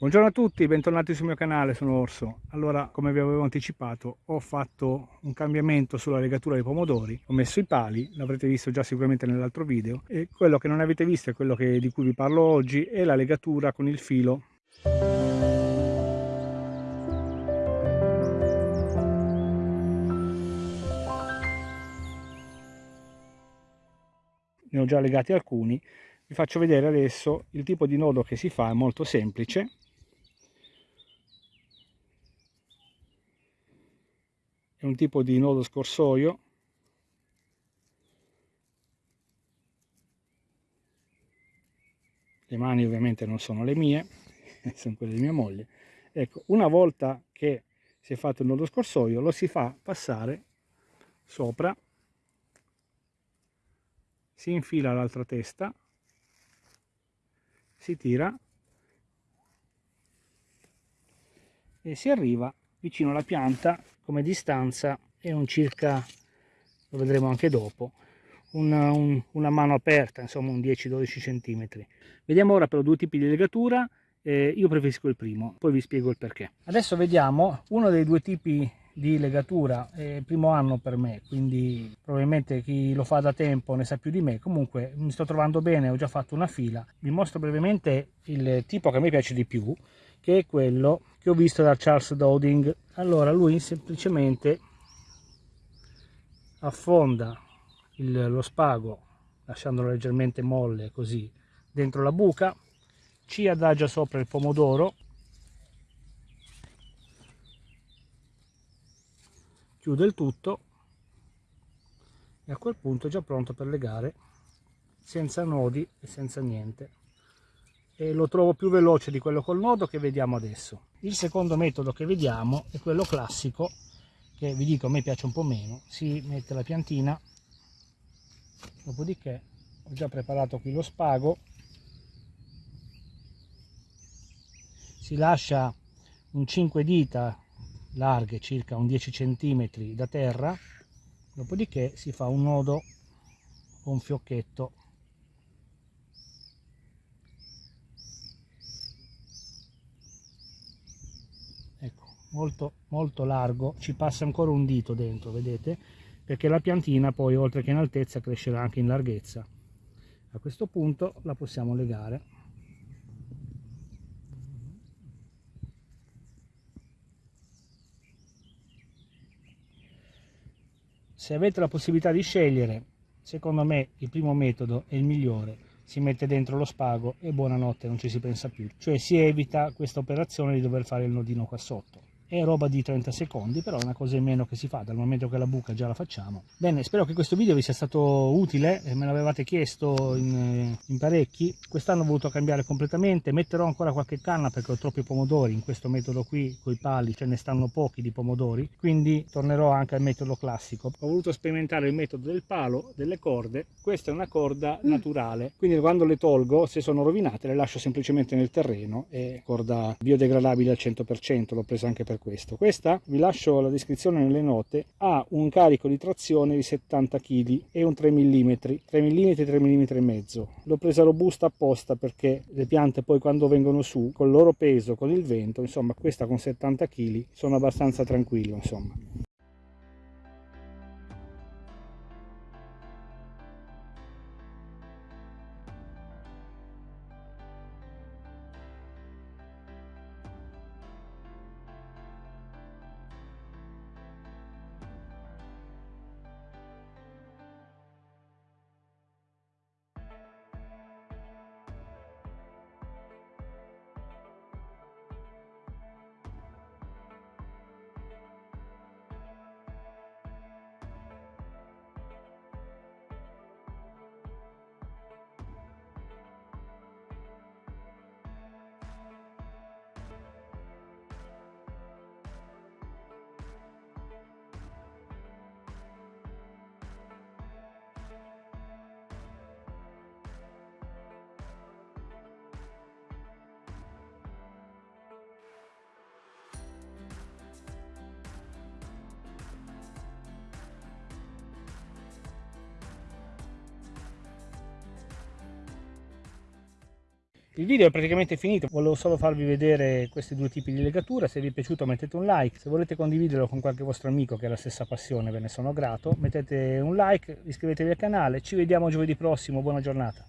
Buongiorno a tutti, bentornati sul mio canale, sono Orso. Allora, come vi avevo anticipato, ho fatto un cambiamento sulla legatura dei pomodori, ho messo i pali, l'avrete visto già sicuramente nell'altro video, e quello che non avete visto è quello che, di cui vi parlo oggi, è la legatura con il filo. Ne ho già legati alcuni, vi faccio vedere adesso il tipo di nodo che si fa, è molto semplice, è un tipo di nodo scorsoio. Le mani ovviamente non sono le mie sono quelle di mia moglie. Ecco una volta che si è fatto il nodo scorsoio lo si fa passare sopra si infila l'altra testa si tira e si arriva vicino alla pianta come distanza è un circa lo vedremo anche dopo una, un, una mano aperta insomma un 10-12 cm vediamo ora però due tipi di legatura eh, io preferisco il primo poi vi spiego il perché. Adesso vediamo uno dei due tipi di legatura il primo anno per me quindi probabilmente chi lo fa da tempo ne sa più di me. Comunque mi sto trovando bene ho già fatto una fila. Vi mostro brevemente il tipo che me piace di più che è quello che ho visto da Charles Dowding allora lui semplicemente affonda il, lo spago lasciandolo leggermente molle così dentro la buca ci adagia sopra il pomodoro chiude il tutto e a quel punto è già pronto per legare senza nodi e senza niente e lo trovo più veloce di quello col nodo che vediamo adesso. Il secondo metodo che vediamo è quello classico, che vi dico a me piace un po' meno, si mette la piantina, dopodiché ho già preparato qui lo spago, si lascia un 5 dita larghe, circa un 10 cm da terra, dopodiché si fa un nodo un fiocchetto molto molto largo ci passa ancora un dito dentro vedete? Perché la piantina poi oltre che in altezza crescerà anche in larghezza. A questo punto la possiamo legare. Se avete la possibilità di scegliere secondo me il primo metodo è il migliore. Si mette dentro lo spago e buonanotte non ci si pensa più. Cioè si evita questa operazione di dover fare il nodino qua sotto è roba di 30 secondi però è una cosa in meno che si fa dal momento che la buca già la facciamo. Bene spero che questo video vi sia stato utile me l'avevate chiesto in, in parecchi. Quest'anno ho voluto cambiare completamente metterò ancora qualche canna perché ho troppi pomodori in questo metodo qui con i pali ce ne stanno pochi di pomodori quindi tornerò anche al metodo classico. Ho voluto sperimentare il metodo del palo delle corde questa è una corda mm. naturale quindi quando le tolgo se sono rovinate le lascio semplicemente nel terreno è corda biodegradabile al 100% l'ho presa anche per questo. Questa, vi lascio la descrizione nelle note, ha un carico di trazione di 70 kg e un 3 mm, 3 mm, 3 mm e mezzo. L'ho presa robusta apposta perché le piante poi quando vengono su, col loro peso, con il vento, insomma questa con 70 kg sono abbastanza tranquillo, insomma. Il video è praticamente finito, volevo solo farvi vedere questi due tipi di legatura, se vi è piaciuto mettete un like, se volete condividerlo con qualche vostro amico che ha la stessa passione ve ne sono grato, mettete un like, iscrivetevi al canale, ci vediamo giovedì prossimo, buona giornata.